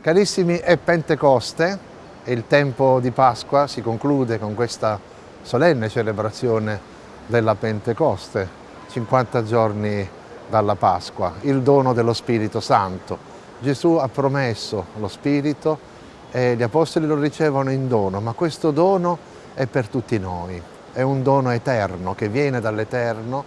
Carissimi, è Pentecoste e il tempo di Pasqua si conclude con questa solenne celebrazione della Pentecoste, 50 giorni dalla Pasqua, il dono dello Spirito Santo. Gesù ha promesso lo Spirito e gli Apostoli lo ricevono in dono, ma questo dono è per tutti noi, è un dono eterno che viene dall'Eterno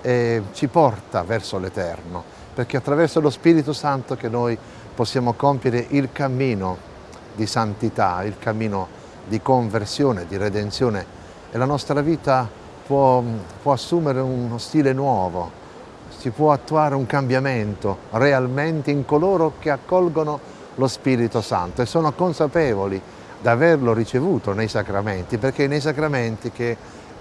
e ci porta verso l'Eterno, perché attraverso lo Spirito Santo che noi possiamo compiere il cammino di santità, il cammino di conversione, di redenzione e la nostra vita può, può assumere uno stile nuovo, si può attuare un cambiamento realmente in coloro che accolgono lo Spirito Santo e sono consapevoli di averlo ricevuto nei sacramenti, perché è nei sacramenti che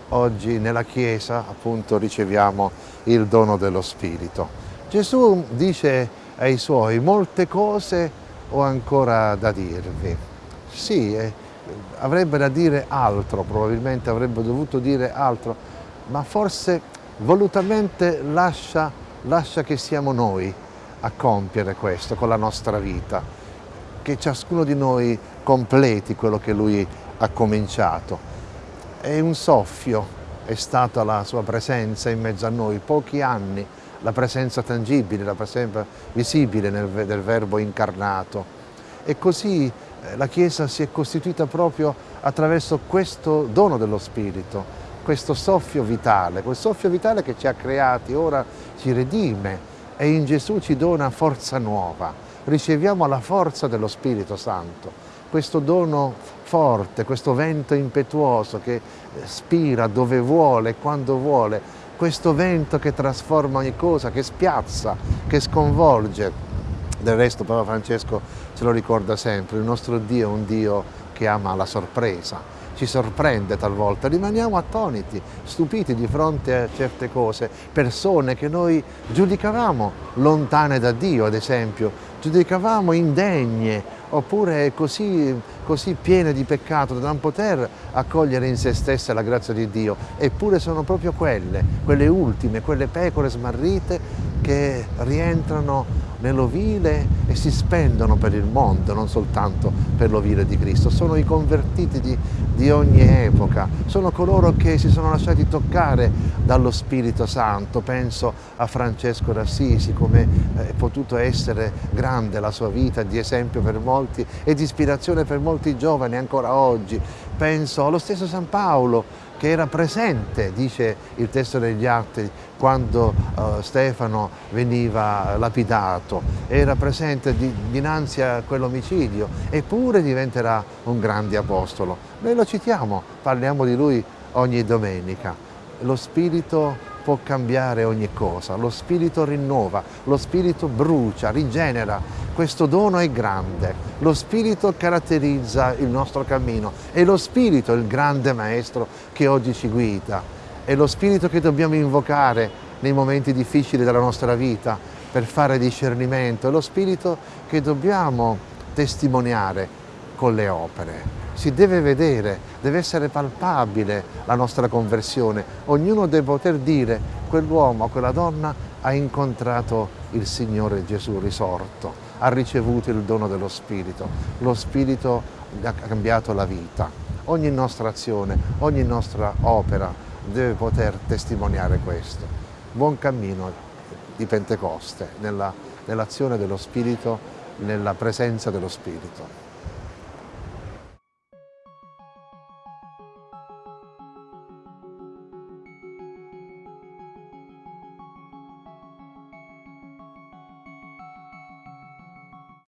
oggi nella Chiesa appunto riceviamo il dono dello Spirito. Gesù dice ai Suoi molte cose ho ancora da dirvi. Sì, eh, avrebbe da dire altro, probabilmente avrebbe dovuto dire altro, ma forse volutamente lascia, lascia che siamo noi a compiere questo con la nostra vita, che ciascuno di noi completi quello che lui ha cominciato. È un soffio, è stata la sua presenza in mezzo a noi, pochi anni, la presenza tangibile, la presenza visibile del Verbo incarnato. E così eh, la Chiesa si è costituita proprio attraverso questo dono dello Spirito, questo soffio vitale, quel soffio vitale che ci ha creati, ora ci redime e in Gesù ci dona forza nuova. Riceviamo la forza dello Spirito Santo, questo dono forte, questo vento impetuoso che eh, spira dove vuole, quando vuole, questo vento che trasforma ogni cosa, che spiazza, che sconvolge. Del resto Papa Francesco ce lo ricorda sempre, il nostro Dio è un Dio che ama la sorpresa, ci sorprende talvolta, rimaniamo attoniti, stupiti di fronte a certe cose, persone che noi giudicavamo lontane da Dio, ad esempio, giudicavamo indegne, oppure così, così piene di peccato da non poter accogliere in se stesse la grazia di Dio, eppure sono proprio quelle, quelle ultime, quelle pecore smarrite che rientrano nell'ovile e si spendono per il mondo, non soltanto per l'ovile di Cristo. Sono i convertiti di, di ogni epoca, sono coloro che si sono lasciati toccare dallo Spirito Santo. Penso a Francesco d'Assisi, come è potuto essere grande la sua vita, di esempio per molti e di ispirazione per molti giovani ancora oggi. Penso allo stesso San Paolo, che era presente, dice il testo degli Atti, quando uh, Stefano veniva lapidato, era presente di, dinanzi a quell'omicidio, eppure diventerà un grande apostolo. Noi lo citiamo, parliamo di lui ogni domenica. Lo Spirito può cambiare ogni cosa, lo Spirito rinnova, lo Spirito brucia, rigenera, questo dono è grande, lo Spirito caratterizza il nostro cammino, è lo Spirito il grande Maestro che oggi ci guida, è lo Spirito che dobbiamo invocare nei momenti difficili della nostra vita per fare discernimento, è lo Spirito che dobbiamo testimoniare con le opere si deve vedere, deve essere palpabile la nostra conversione. Ognuno deve poter dire quell'uomo, quella donna ha incontrato il Signore Gesù risorto, ha ricevuto il dono dello Spirito. Lo Spirito ha cambiato la vita. Ogni nostra azione, ogni nostra opera deve poter testimoniare questo. Buon cammino di Pentecoste, nell'azione nell dello Spirito, nella presenza dello Spirito.